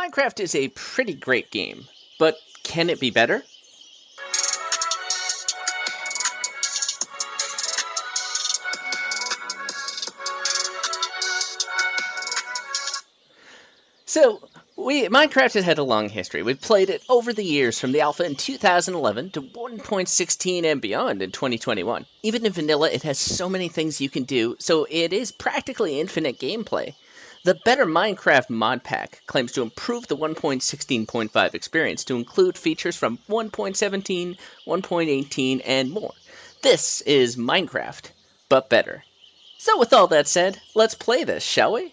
Minecraft is a pretty great game, but can it be better? So, we Minecraft has had a long history. We've played it over the years from the alpha in 2011 to 1.16 and beyond in 2021. Even in vanilla, it has so many things you can do, so it is practically infinite gameplay. The Better Minecraft mod pack claims to improve the 1.16.5 experience to include features from 1.17, 1.18, and more. This is Minecraft, but better. So with all that said, let's play this, shall we?